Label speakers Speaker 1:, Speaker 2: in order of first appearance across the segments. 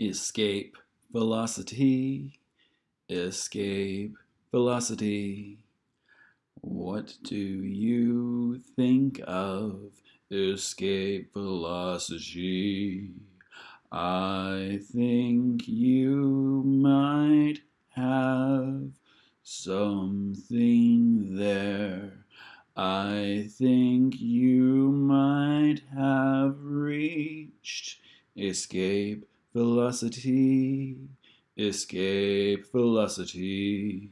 Speaker 1: Escape velocity, escape velocity. What do you think of escape velocity? I think you might have something there. I think you might have reached escape velocity, escape velocity.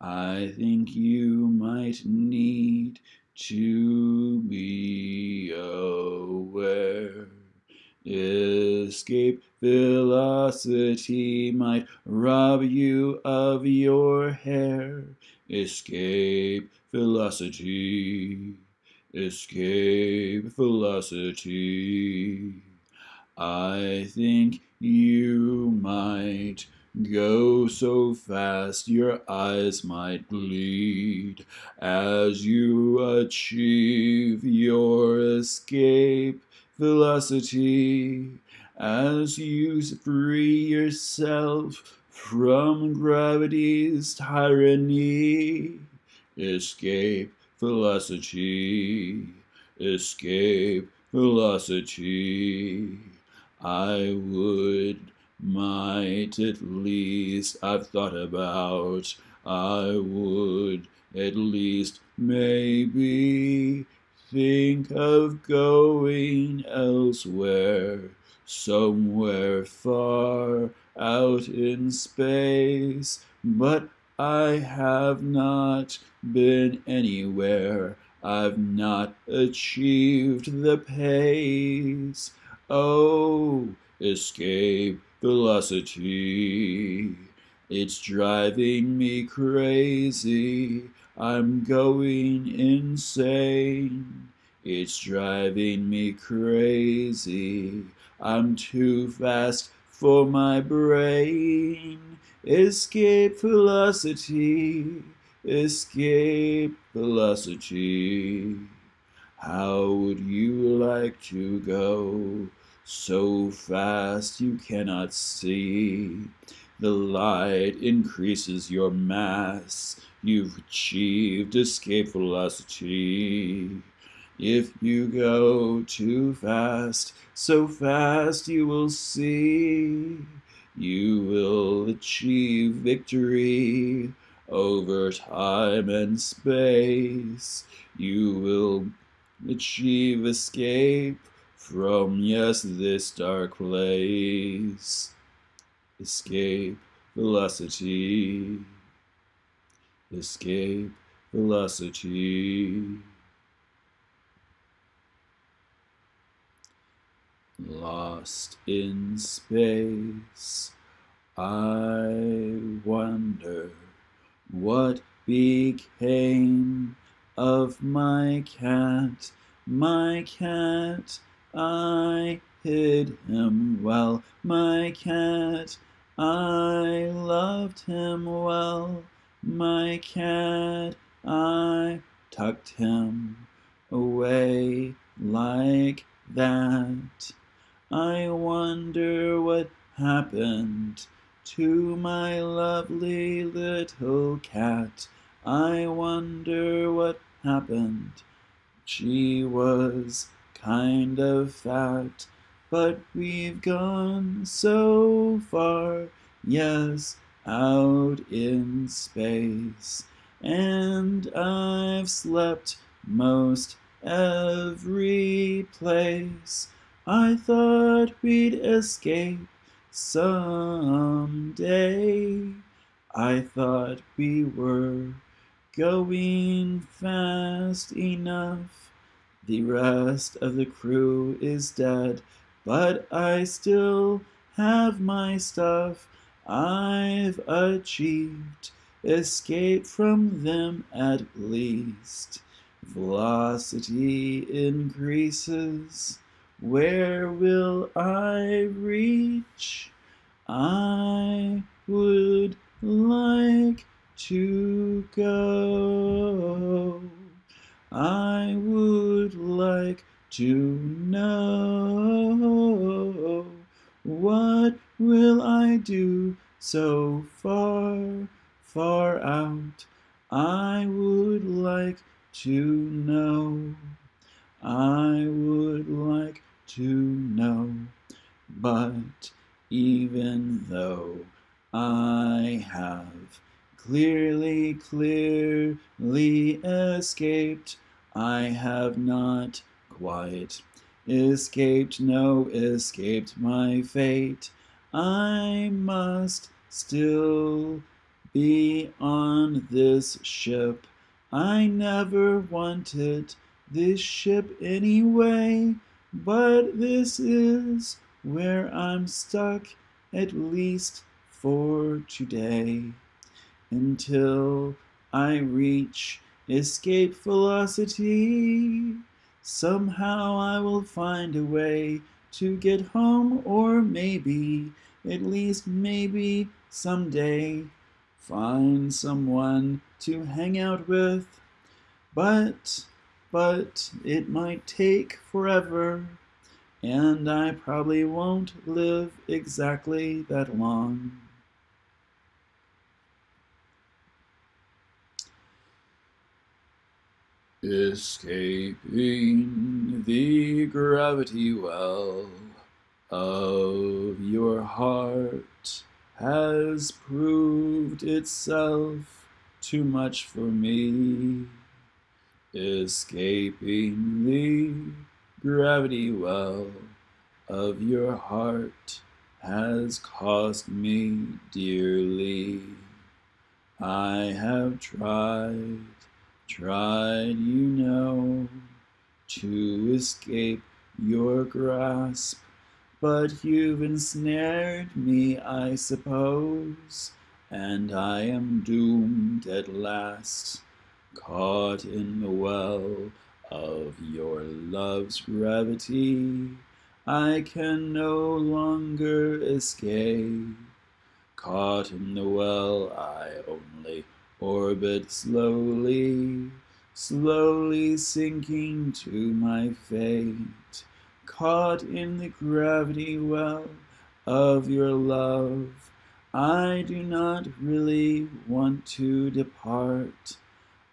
Speaker 1: I think you might need to be aware. Escape velocity might rob you of your hair. Escape velocity, escape velocity. I think you might go so fast your eyes might bleed as you achieve your escape velocity as you free yourself from gravity's tyranny. Escape velocity, escape velocity. I would, might at least, I've thought about, I would at least, maybe, think of going elsewhere, somewhere far out in space, but I have not been anywhere. I've not achieved the pace. Oh, escape velocity. It's driving me crazy. I'm going insane. It's driving me crazy. I'm too fast for my brain. Escape velocity. Escape velocity. How would you like to go so fast you cannot see? The light increases your mass. You've achieved escape velocity. If you go too fast, so fast you will see. You will achieve victory over time and space. You will achieve escape from, yes, this dark place. Escape velocity, escape velocity. Lost in space, I wonder what became of my cat, my cat. I hid him well, my cat. I loved him well, my cat. I tucked him away like that. I wonder what happened to my lovely little cat. I wonder what happened. She was kind of fat, but we've gone so far, yes, out in space. And I've slept most every place. I thought we'd escape someday. I thought we were going fast enough. The rest of the crew is dead, but I still have my stuff. I've achieved escape from them at least. Velocity increases. Where will I reach? I would like to go. I would like to know what will I do so far, far out? I would like to know. I would like to know. But even though I have clearly, clearly escaped, I have not quite escaped, no, escaped my fate. I must still be on this ship. I never wanted this ship anyway, but this is where I'm stuck, at least for today, until I reach escape velocity. Somehow I will find a way to get home, or maybe, at least maybe, someday, find someone to hang out with. But, but, it might take forever, and I probably won't live exactly that long. Escaping the gravity well of your heart has proved itself too much for me. Escaping the gravity well of your heart has cost me dearly. I have tried tried, you know, to escape your grasp, but you've ensnared me, I suppose, and I am doomed at last, caught in the well of your love's gravity. I can no longer escape. Caught in the well, I only orbit slowly, slowly sinking to my fate, caught in the gravity well of your love. I do not really want to depart.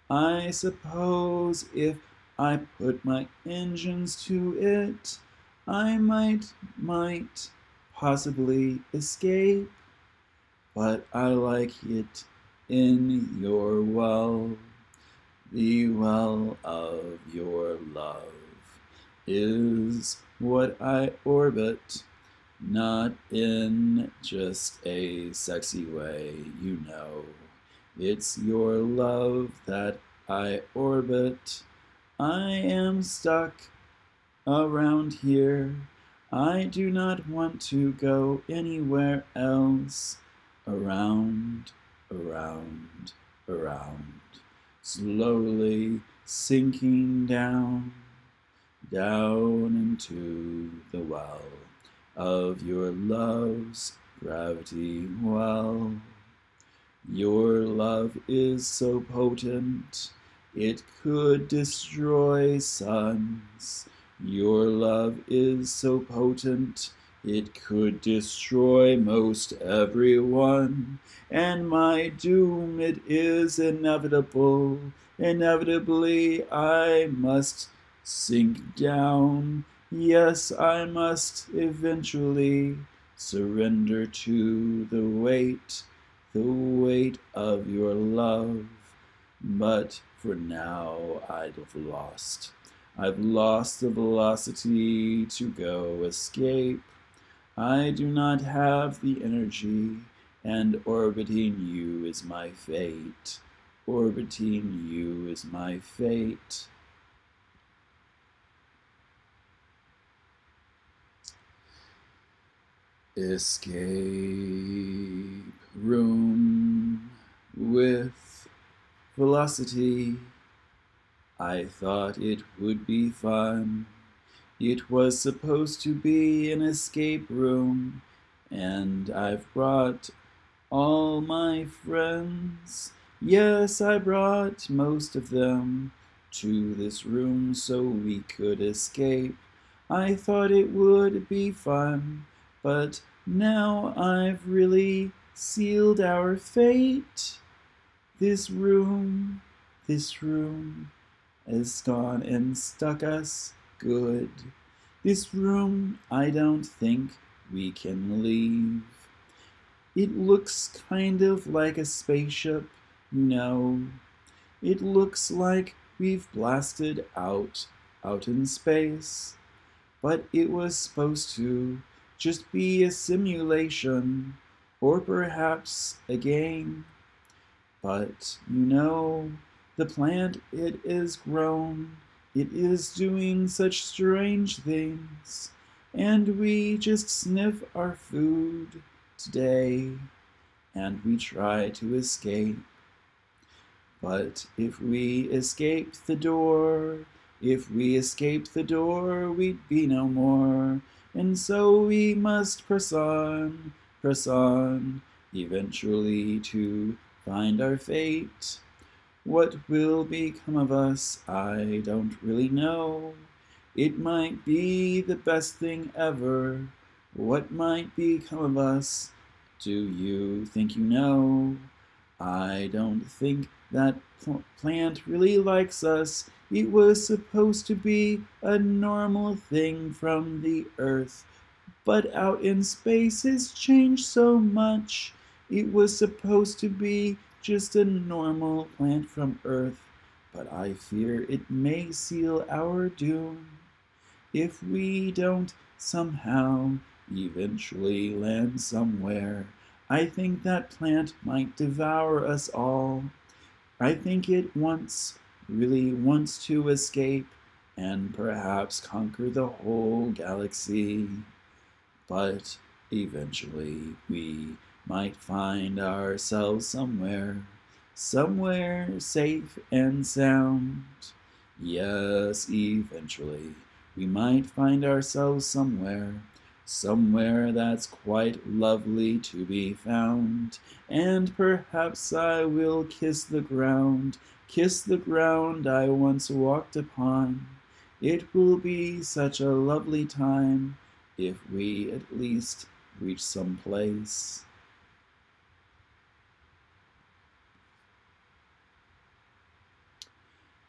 Speaker 1: I suppose if I put my engines to it, I might, might possibly escape, but I like it in your well, the well of your love is what I orbit, not in just a sexy way, you know. It's your love that I orbit. I am stuck around here. I do not want to go anywhere else around around, around, slowly sinking down, down into the well of your love's gravity well. Your love is so potent, it could destroy suns. Your love is so potent, it could destroy most everyone, and my doom it is inevitable. Inevitably I must sink down. Yes, I must eventually surrender to the weight, the weight of your love. But for now I've lost. I've lost the velocity to go escape. I do not have the energy, and orbiting you is my fate. Orbiting you is my fate. Escape room with velocity. I thought it would be fun. It was supposed to be an escape room, and I've brought all my friends. Yes, I brought most of them to this room so we could escape. I thought it would be fun, but Now I've really sealed our fate. This room, this room has gone and stuck us good. This room, I don't think we can leave. It looks kind of like a spaceship, you know. It looks like we've blasted out, out in space. But it was supposed to just be a simulation, or perhaps a game. But, you know, the plant, it is grown, it is doing such strange things, and we just sniff our food today, and we try to escape. But if we escape the door, if we escape the door, we'd be no more. And so we must press on, press on, eventually to find our fate. What will become of us, I don't really know. It might be the best thing ever. What might become of us? Do you think you know? I don't think that pl plant really likes us. It was supposed to be a normal thing from the earth. But out in space it's changed so much. It was supposed to be just a normal plant from earth. But I fear it may seal our doom. If we don't somehow eventually land somewhere, I think that plant might devour us all. I think it wants, really wants to escape and perhaps conquer the whole galaxy. But eventually we might find ourselves somewhere, somewhere safe and sound. Yes, eventually we might find ourselves somewhere, somewhere that's quite lovely to be found. And perhaps I will kiss the ground, kiss the ground I once walked upon. It will be such a lovely time if we at least reach some place.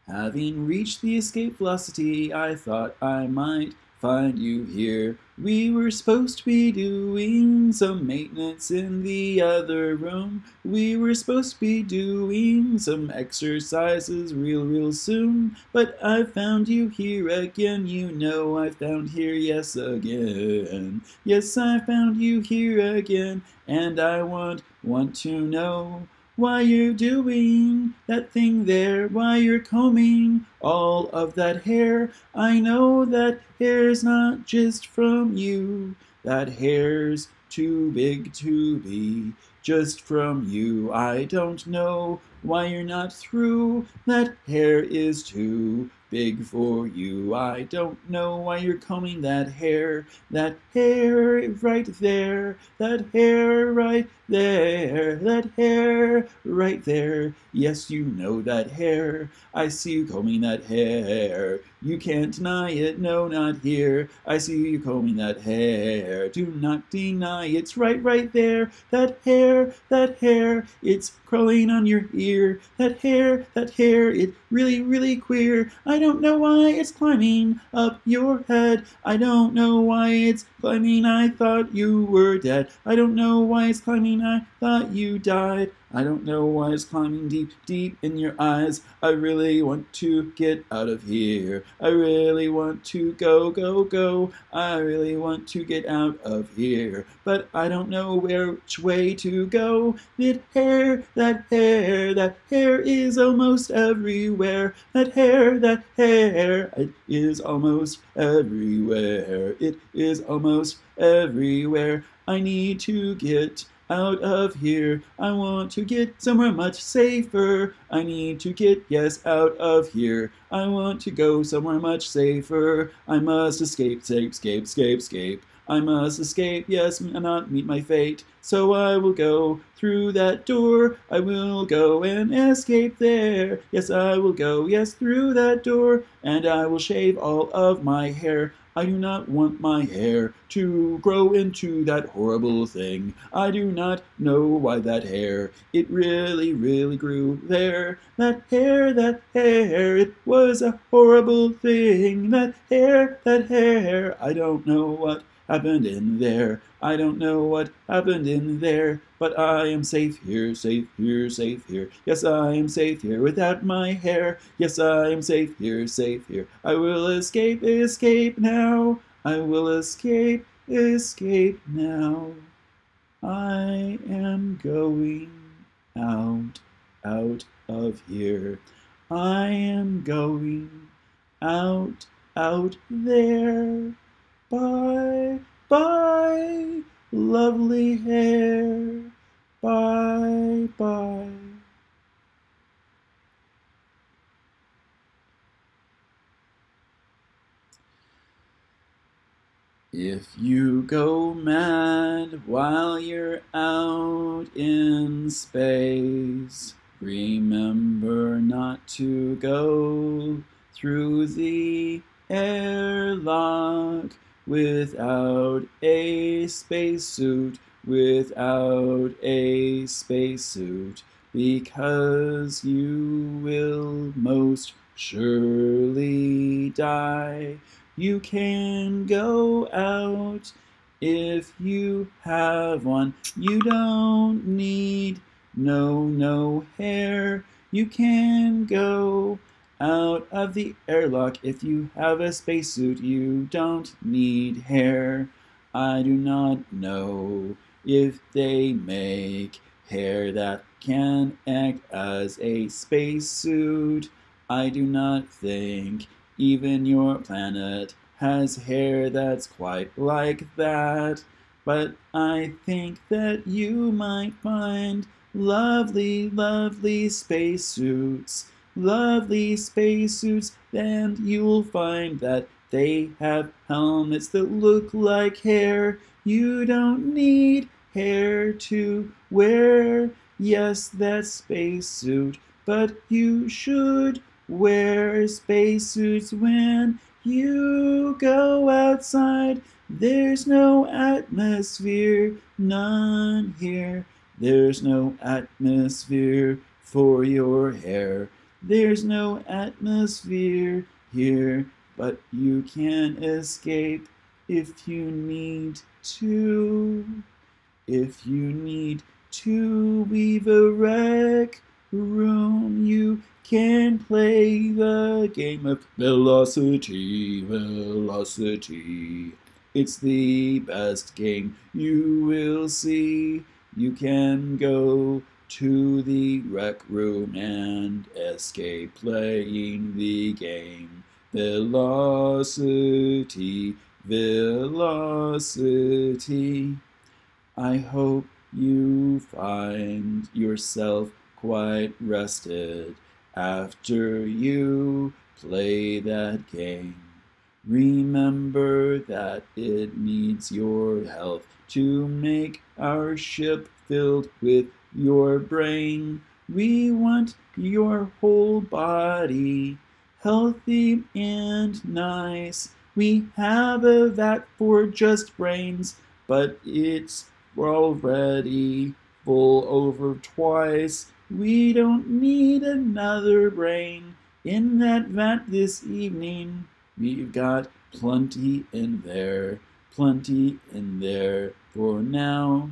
Speaker 1: Having reached the escape velocity, I thought I might find you here. We were supposed to be doing some maintenance in the other room. We were supposed to be doing some exercises real, real soon. But I found you here again, you know I found here, yes, again. Yes, I found you here again, and I want, want to know why you're doing that thing there, why you're combing all of that hair. I know that hair's not just from you, that hair's too big to be just from you. I don't know why you're not through, that hair is too big for you. I don't know why you're combing that hair, that hair right there, that hair right there, that hair right there. Yes, you know that hair. I see you combing that hair. You can't deny it, no, not here. I see you combing that hair. Do not deny it's right, right there. That hair, that hair, it's crawling on your ear. That hair, that hair, it really, really queer. I don't know why it's climbing up your head. I don't know why it's climbing. I thought you were dead. I don't know why it's climbing. I thought you died. I don't know why it's climbing deep, deep in your eyes. I really want to get out of here. I really want to go, go, go. I really want to get out of here. But I don't know which way to go. That hair, that hair, that hair is almost everywhere. That hair, that hair, it is almost everywhere. It is almost everywhere. I need to get out of here. I want to get somewhere much safer. I need to get, yes, out of here. I want to go somewhere much safer. I must escape, escape, escape, escape, escape. I must escape, yes, and not meet my fate. So I will go through that door. I will go and escape there. Yes, I will go, yes, through that door. And I will shave all of my hair. I do not want my hair to grow into that horrible thing. I do not know why that hair, it really, really grew there. That hair, that hair, it was a horrible thing. That hair, that hair, I don't know what happened in there. I don't know what happened in there, but I am safe here, safe here, safe here. Yes, I am safe here without my hair. Yes, I am safe here, safe here. I will escape, escape now. I will escape, escape now. I am going out, out of here. I am going out, out there. Bye, bye, lovely hair. Bye, bye. If you go mad while you're out in space, remember not to go through the airlock without a spacesuit, without a spacesuit, because you will most surely die. You can go out if you have one. You don't need no, no hair. You can go out of the airlock. If you have a spacesuit, you don't need hair. I do not know if they make hair that can act as a spacesuit. I do not think even your planet has hair that's quite like that. But I think that you might find lovely, lovely spacesuits lovely spacesuits, and you'll find that they have helmets that look like hair. You don't need hair to wear. Yes, that spacesuit, but you should wear spacesuits when you go outside. There's no atmosphere, none here. There's no atmosphere for your hair. There's no atmosphere here, but you can escape if you need to. If you need to leave a rec room, you can play the game of velocity, velocity. It's the best game you will see. You can go to the rec room and escape playing the game. Velocity, velocity. I hope you find yourself quite rested after you play that game. Remember that it needs your health to make our ship filled with your brain. We want your whole body healthy and nice. We have a vat for just brains, but it's already full over twice. We don't need another brain in that vat this evening. We've got plenty in there, plenty in there for now.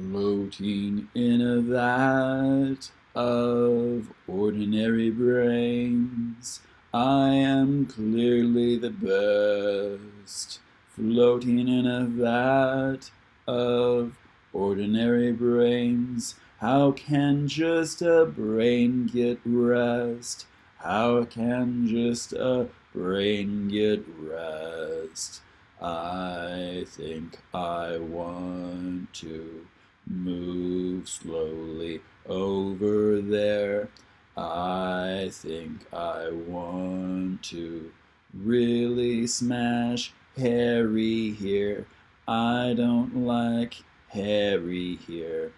Speaker 1: Floating in a vat of ordinary brains, I am clearly the best. Floating in a vat of ordinary brains, how can just a brain get rest? How can just a brain get rest? I think I want to Move slowly over there. I think I want to really smash Harry here. I don't like Harry here,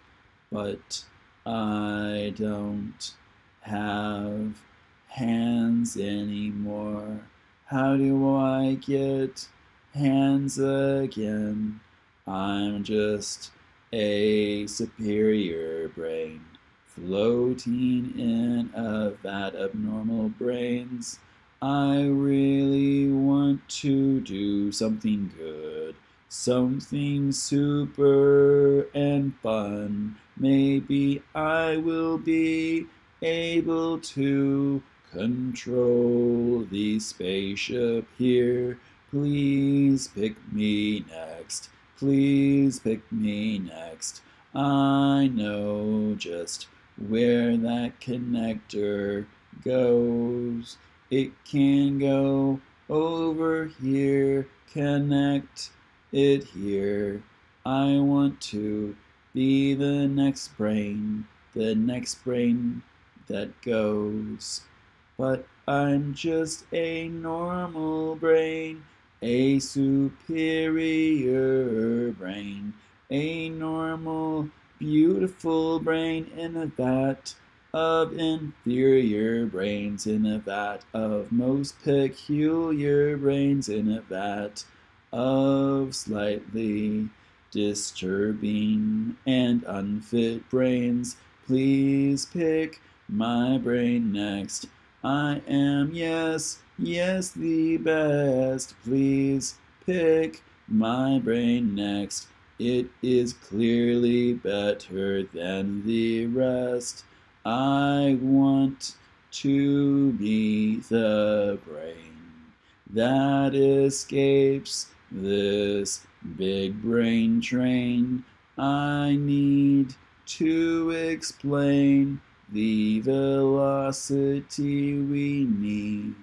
Speaker 1: but I don't have hands anymore. How do I get hands again? I'm just a superior brain floating in a vat of normal brains. I really want to do something good, something super and fun. Maybe I will be able to control the spaceship here. Please pick me next. Please pick me next. I know just where that connector goes. It can go over here, connect it here. I want to be the next brain, the next brain that goes. But I'm just a normal brain, a superior brain, a normal, beautiful brain in a vat of inferior brains in a vat of most peculiar brains in a vat of slightly disturbing and unfit brains. Please pick my brain next. I am, yes, yes, the best. Please pick my brain next. It is clearly better than the rest. I want to be the brain that escapes this big brain train. I need to explain the velocity we need.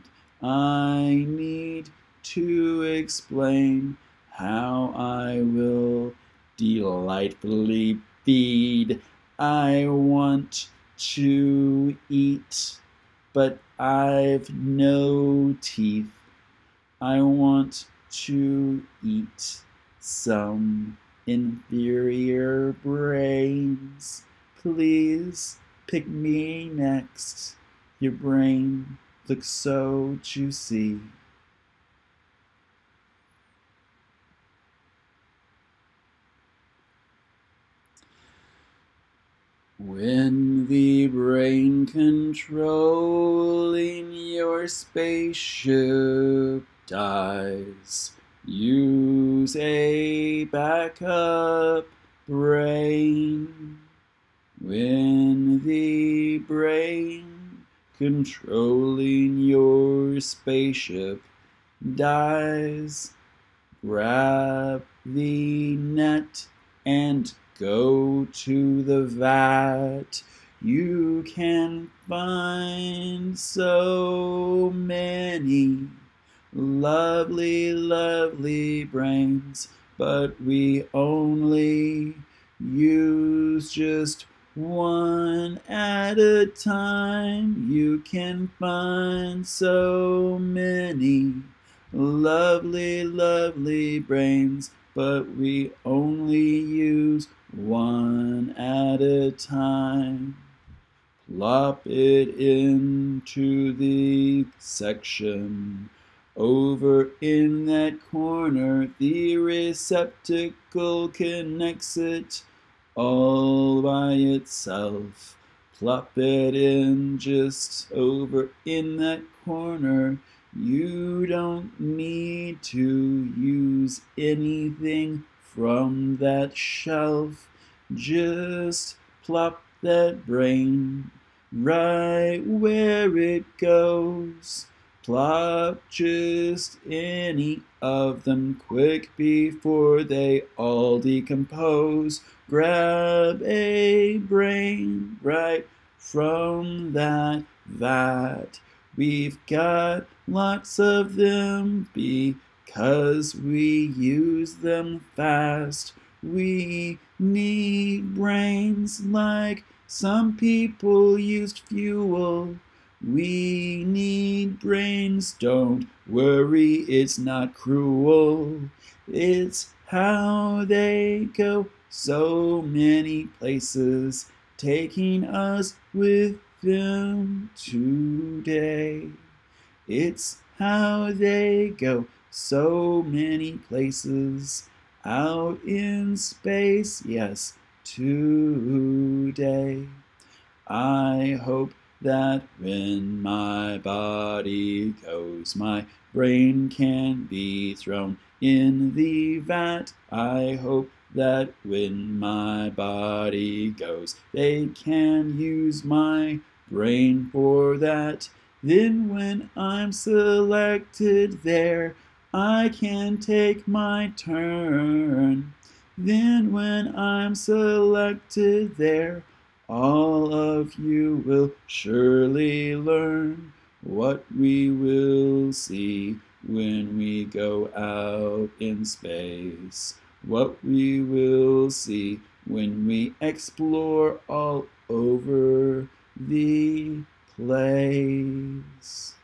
Speaker 1: I need to explain how I will delightfully feed. I want to eat, but I've no teeth. I want to eat some inferior brains. Please pick me next. Your brain looks so juicy. When the brain controlling your spaceship dies, use a backup brain. When the brain controlling your spaceship dies, grab the net and go to the vat. You can find so many lovely, lovely brains, but we only use just one at a time. You can find so many lovely, lovely brains, but we only use one at a time. Plop it into the section. Over in that corner, the receptacle connects it all by itself. Plop it in just over in that corner. You don't need to use anything from that shelf. Just plop that brain right where it goes. Plop just any of them quick before they all decompose. Grab a brain right from that vat. We've got lots of them because we use them fast. We need brains like some people used fuel. We need brains, don't worry, it's not cruel. It's how they go so many places, taking us with them today. It's how they go so many places out in space, yes, today. I hope that when my body goes, my brain can be thrown in the vat. I hope that when my body goes, they can use my brain for that. Then when I'm selected there, I can take my turn. Then when I'm selected there, all of you will surely learn what we will see when we go out in space. What we will see when we explore all over the place.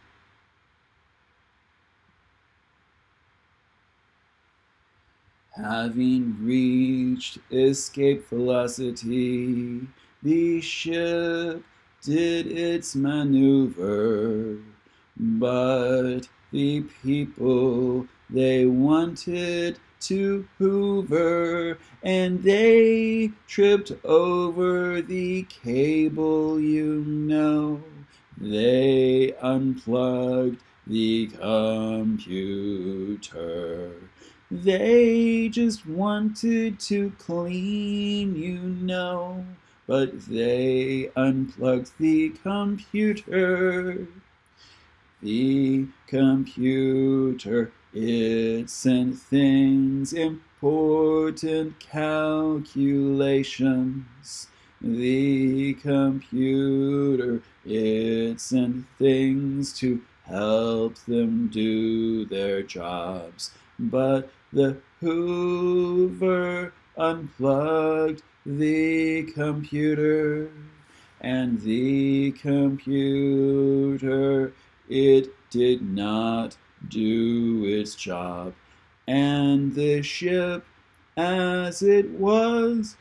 Speaker 1: Having reached escape velocity, the ship did its maneuver, but the people they wanted to hoover, and they tripped over the cable, you know. They unplugged the computer. They just wanted to clean, you know but they unplugged the computer. The computer, it sent things, important calculations. The computer, it sent things to help them do their jobs. But the Hoover unplugged the computer and the computer it did not do its job. And the ship as it was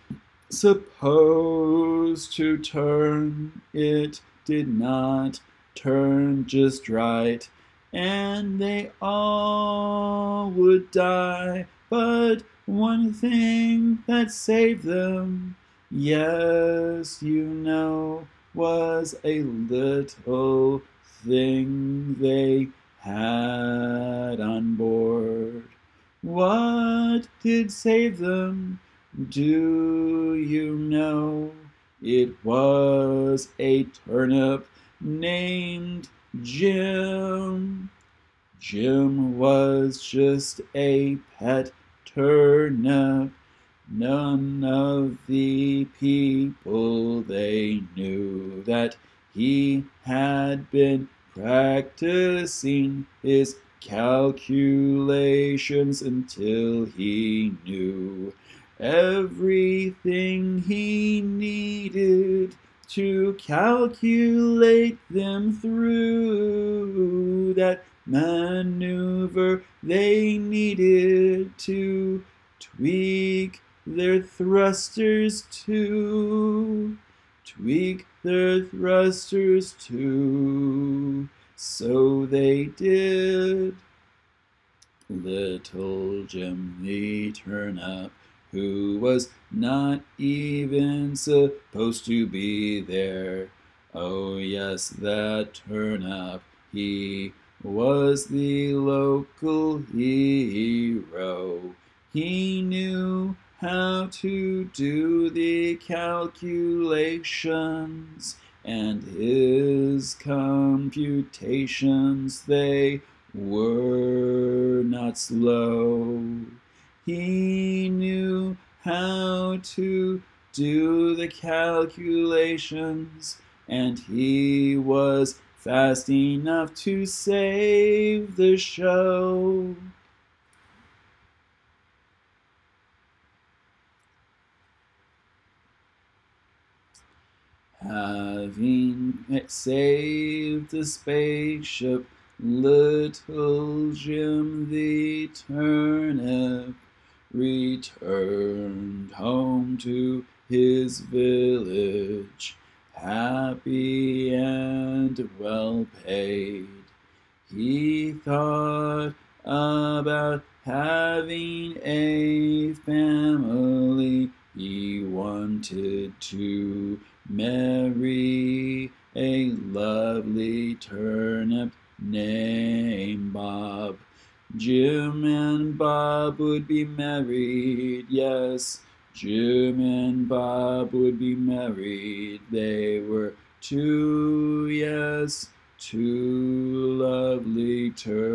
Speaker 1: supposed to turn it did not turn just right. And they all would die but one thing that saved them, yes, you know, was a little thing they had on board. What did save them? Do you know? It was a turnip named Jim. Jim was just a pet turnip. None of the people they knew that he had been practicing his calculations until he knew everything he needed to calculate them through that maneuver they needed to tweak their thrusters to tweak their thrusters too. so they did little Jim the turnip who was not even supposed to be there oh yes that turnip he was the local hero. He knew how to do the calculations, and his computations, they were not slow. He knew how to do the calculations, and he was fast enough to save the show. Having saved the spaceship, little Jim the turnip returned home to his village happy and well paid. He thought about having a family. He wanted to marry a lovely turnip named Bob. Jim and Bob would be married, yes. Jim and Bob would be married. They were two, yes, two lovely turnips.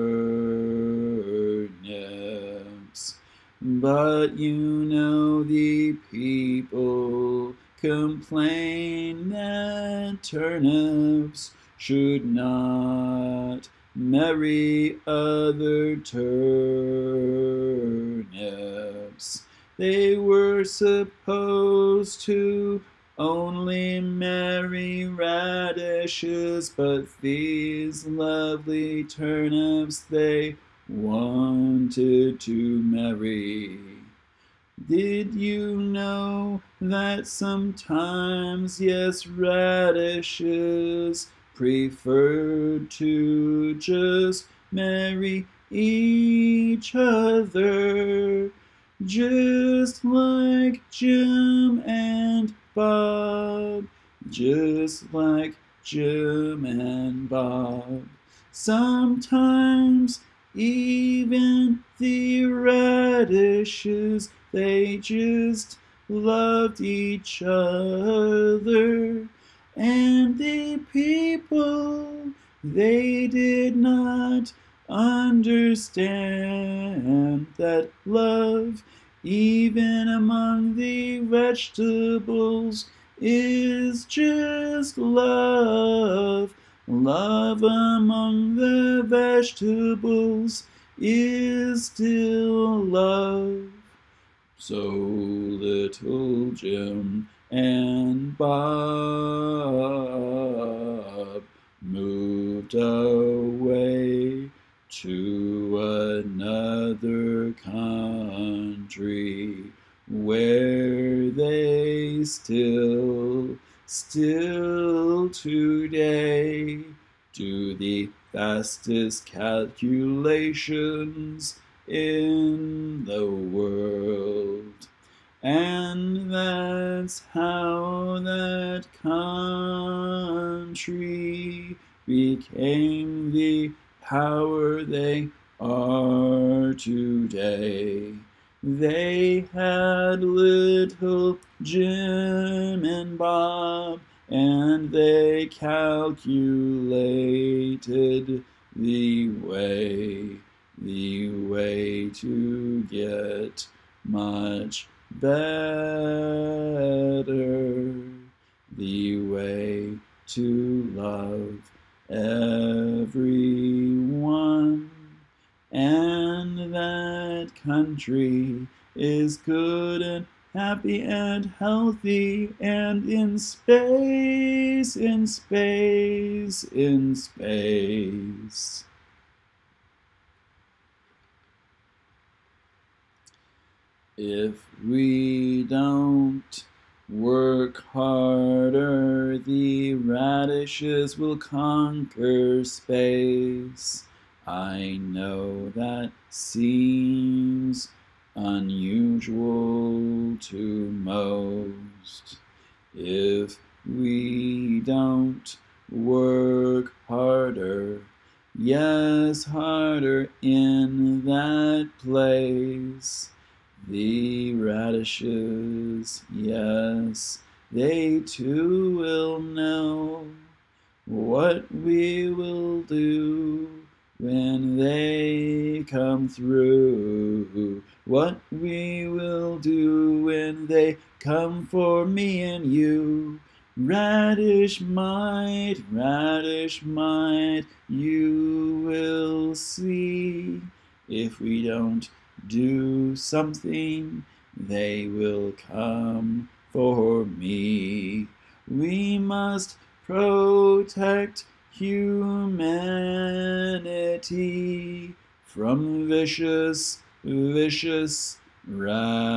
Speaker 1: But you know the people complain that turnips should not marry other turnips. They were supposed to only marry radishes, but these lovely turnips they wanted to marry. Did you know that sometimes, yes, radishes preferred to just marry each other, just like Jim and Bob, just like Jim and Bob. Sometimes even the radishes, they just loved each other. And the people, they did not understand that love, even among the vegetables, is just love. Love among the vegetables is still love. So little Jim and Bob moved away to another country where they still, still today do the fastest calculations in the world. And that's how that country became the power they are today. They had little Jim and Bob, and they calculated the way, the way to get much better, the way to love everyone. And that country is good and happy and healthy and in space, in space, in space. If we don't work harder, the radishes will conquer space. I know that seems unusual to most. If we don't work harder, yes, harder in that place. The radishes, yes, they too will know what we will do when they come through. What we will do when they come for me and you. Radish might, radish might, you will see if we don't do something, they will come for me. We must protect humanity from vicious, vicious radishes.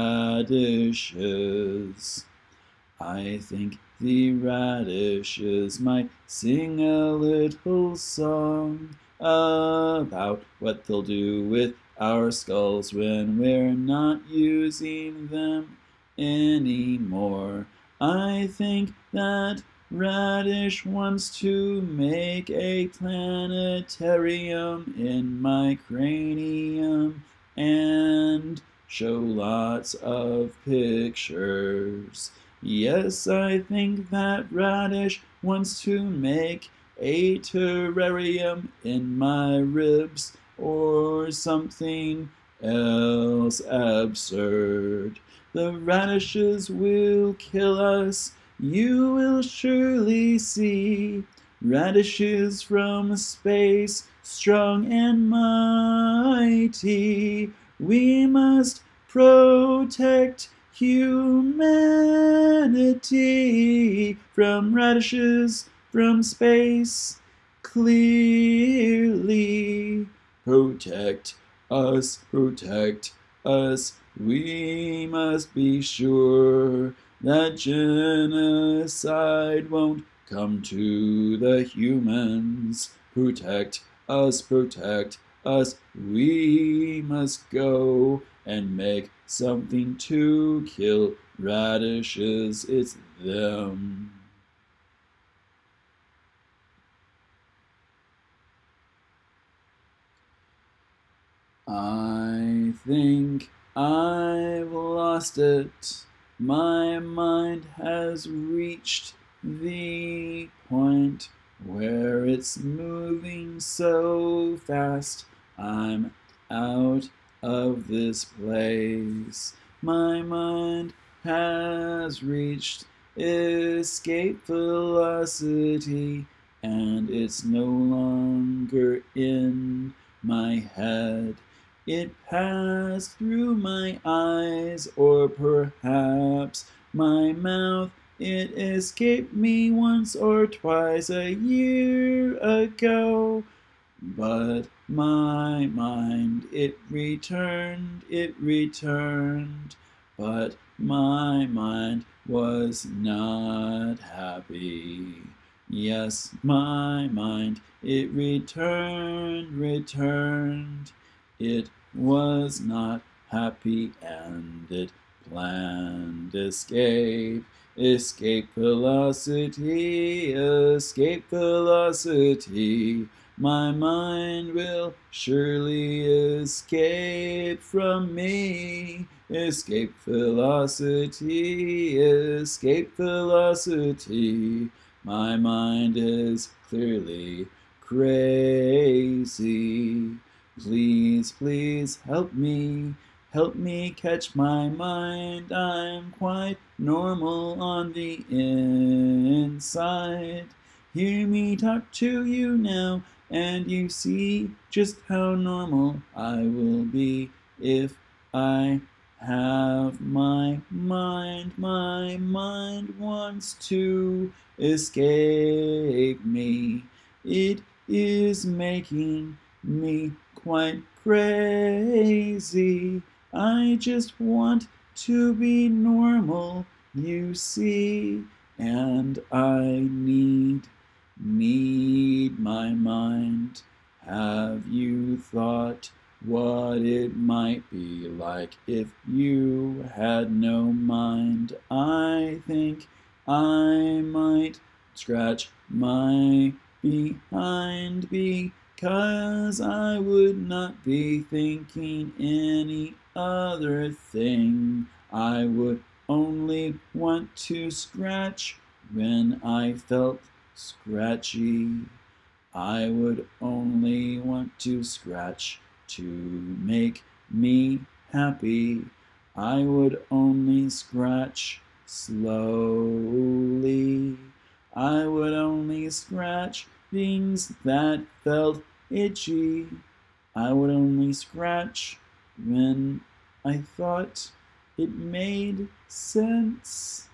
Speaker 1: I think the radishes might sing a little song about what they'll do with our skulls when we're not using them anymore. I think that Radish wants to make a planetarium in my cranium and show lots of pictures. Yes, I think that Radish wants to make a terrarium in my ribs or something else absurd. The radishes will kill us, you will surely see. Radishes from space, strong and mighty. We must protect humanity from radishes from space. Clearly, protect us, protect us. We must be sure that genocide won't come to the humans. Protect us, protect us. We must go and make something to kill radishes. It's them. I think I've lost it. My mind has reached the point where it's moving so fast. I'm out of this place. My mind has reached escape velocity and it's no longer in my head. It passed through my eyes, or perhaps my mouth. It escaped me once or twice a year ago. But my mind, it returned, it returned. But my mind was not happy. Yes, my mind, it returned, returned. It was not happy and it planned escape. Escape velocity, escape velocity. My mind will surely escape from me. Escape velocity, escape velocity. My mind is clearly crazy. Please, please help me, help me catch my mind. I'm quite normal on the inside. Hear me talk to you now, and you see just how normal I will be if I have my mind. My mind wants to escape me. It is making me quite crazy. I just want to be normal, you see, and I need, need my mind. Have you thought what it might be like if you had no mind? I think I might scratch my behind be Cause I would not be thinking any other thing. I would only want to scratch when I felt scratchy. I would only want to scratch to make me happy. I would only scratch slowly. I would only scratch things that felt itchy. I would only scratch when I thought it made sense.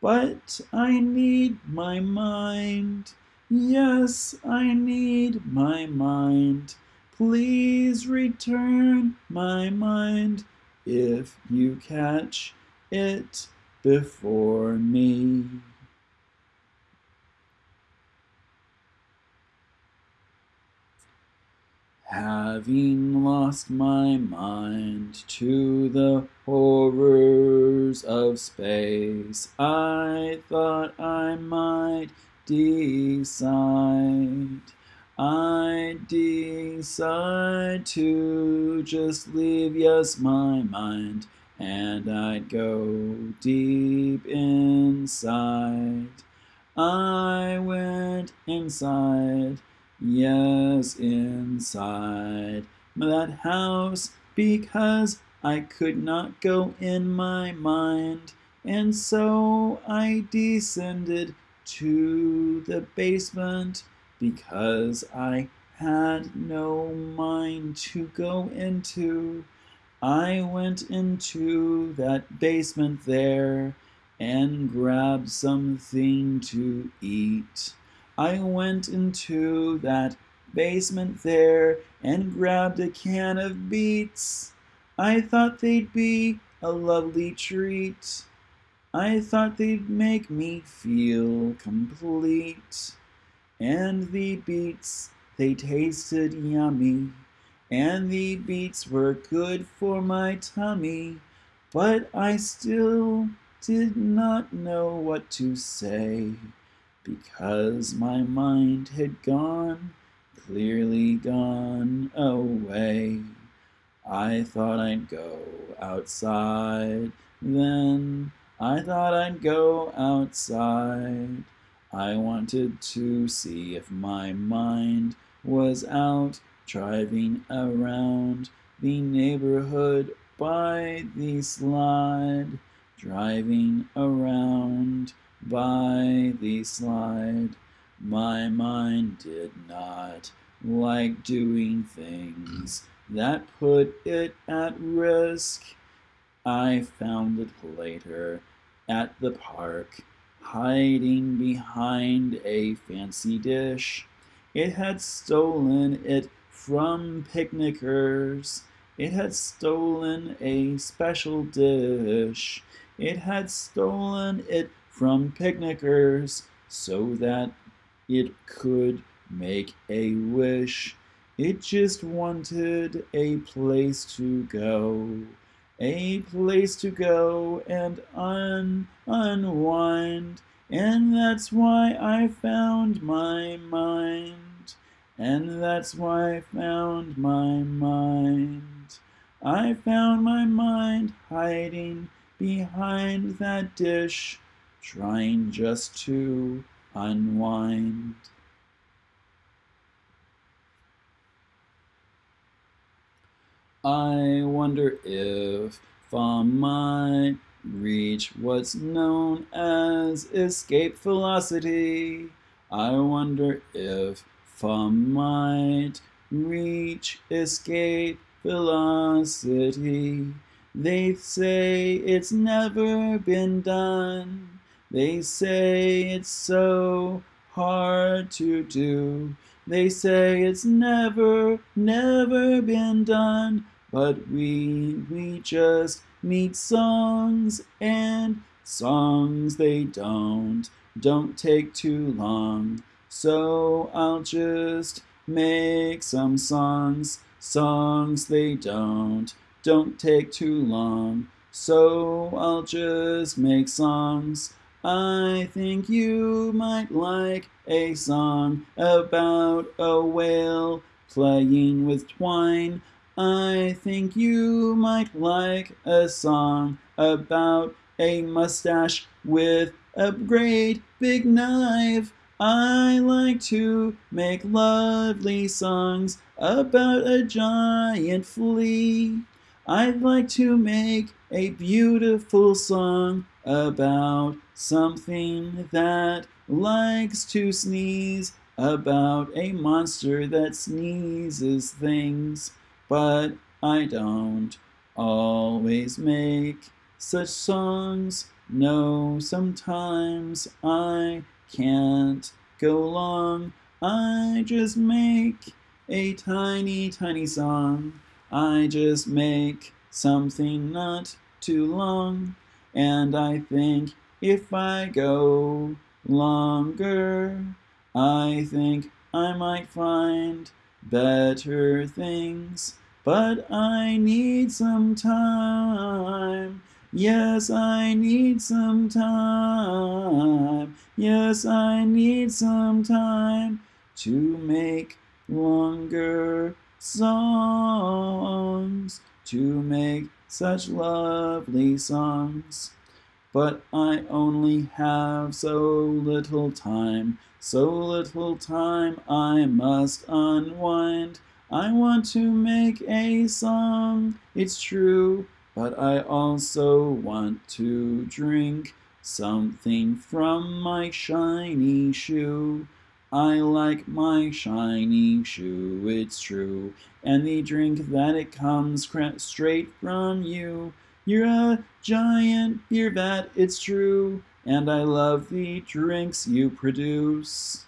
Speaker 1: But I need my mind. Yes, I need my mind. Please return my mind if you catch it before me. Having lost my mind to the horrors of space, I thought I might decide. I decide to just leave, yes, my mind, and I'd go deep inside. I went inside Yes, inside that house, because I could not go in my mind, and so I descended to the basement, because I had no mind to go into. I went into that basement there and grabbed something to eat. I went into that basement there and grabbed a can of beets. I thought they'd be a lovely treat. I thought they'd make me feel complete. And the beets, they tasted yummy. And the beets were good for my tummy. But I still did not know what to say because my mind had gone, clearly gone away. I thought I'd go outside, then I thought I'd go outside. I wanted to see if my mind was out driving around the neighborhood by the slide, driving around by the slide. My mind did not like doing things that put it at risk. I found it later at the park, hiding behind a fancy dish. It had stolen it from picnickers. It had stolen a special dish. It had stolen it from picnickers so that it could make a wish. It just wanted a place to go, a place to go and un unwind. And that's why I found my mind. And that's why I found my mind. I found my mind hiding behind that dish trying just to unwind. I wonder if I might reach what's known as escape velocity. I wonder if I might reach escape velocity. They say it's never been done. They say it's so hard to do. They say it's never, never been done. But we, we just need songs and songs they don't, don't take too long. So I'll just make some songs, songs they don't, don't take too long. So I'll just make songs I think you might like a song about a whale playing with twine. I think you might like a song about a mustache with a great big knife. I like to make lovely songs about a giant flea. I'd like to make a beautiful song about something that likes to sneeze, about a monster that sneezes things, but I don't always make such songs. No, sometimes I can't go long. I just make a tiny, tiny song I just make something not too long, and I think if I go longer, I think I might find better things. But I need some time. Yes, I need some time. Yes, I need some time to make longer songs, to make such lovely songs. But I only have so little time, so little time I must unwind. I want to make a song, it's true, but I also want to drink something from my shiny shoe. I like my shiny shoe, it's true, and the drink that it comes straight from you. You're a giant beer vat, it's true, and I love the drinks you produce.